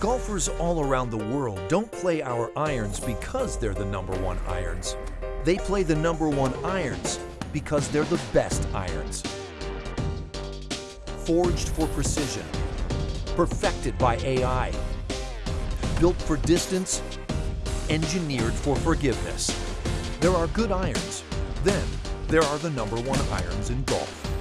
Golfers all around the world don't play our irons because they're the number one irons. They play the number one irons because they're the best irons. Forged for precision, perfected by AI, built for distance, engineered for forgiveness. There are good irons. Then there are the number one irons in golf.